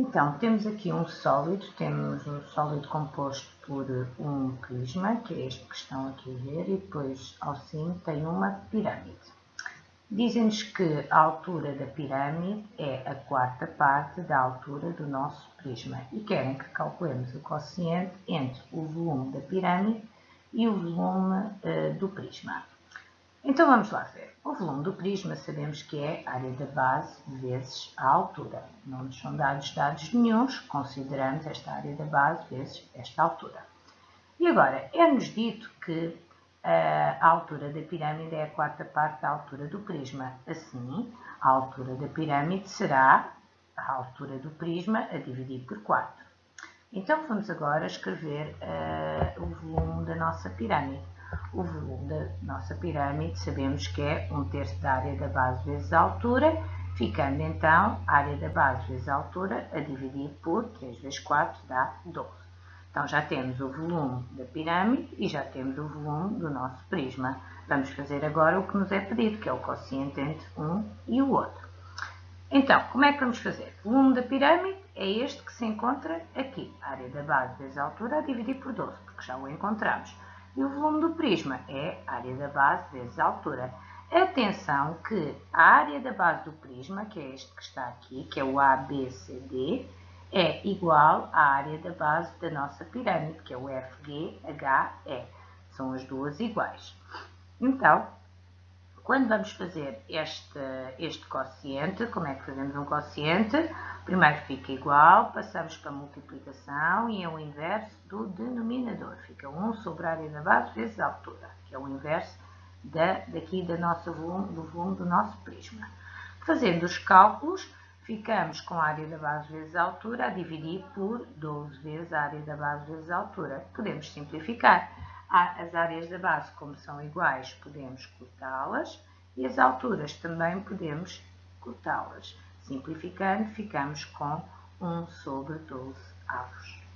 Então, temos aqui um sólido, temos um sólido composto por um prisma, que é este que estão aqui a ver, e depois ao cimo tem uma pirâmide. Dizem-nos que a altura da pirâmide é a quarta parte da altura do nosso prisma e querem que calculemos o quociente entre o volume da pirâmide e o volume uh, do prisma. Então vamos lá ver. O volume do prisma sabemos que é a área da base vezes a altura. Não nos são dados dados nenhums, consideramos esta área da base vezes esta altura. E agora, é-nos dito que a altura da pirâmide é a quarta parte da altura do prisma. Assim, a altura da pirâmide será a altura do prisma a dividir por 4. Então, vamos agora escrever uh, o volume da nossa pirâmide. O volume da nossa pirâmide sabemos que é 1 terço da área da base vezes a altura, ficando então a área da base vezes a altura a dividir por 3 vezes 4 dá 12. Então já temos o volume da pirâmide e já temos o volume do nosso prisma. Vamos fazer agora o que nos é pedido, que é o quociente entre um e o outro. Então, como é que vamos fazer? O volume da pirâmide é este que se encontra aqui, a área da base vezes a altura a dividir por 12, porque já o encontramos. E o volume do prisma é área da base vezes altura. Atenção que a área da base do prisma, que é este que está aqui, que é o ABCD, é igual à área da base da nossa pirâmide, que é o FGHE. São as duas iguais. Então, quando vamos fazer este, este quociente, como é que fazemos um quociente? Primeiro fica igual, passamos para a multiplicação e é o inverso do denominador. Fica 1 sobre a área da base vezes a altura, que é o inverso da, daqui da nossa volume, do volume do nosso prisma. Fazendo os cálculos, ficamos com a área da base vezes a altura a dividir por 12 vezes a área da base vezes a altura. Podemos simplificar. As áreas da base, como são iguais, podemos cortá-las e as alturas também podemos cortá-las. Simplificando, ficamos com 1 sobre 12 avos.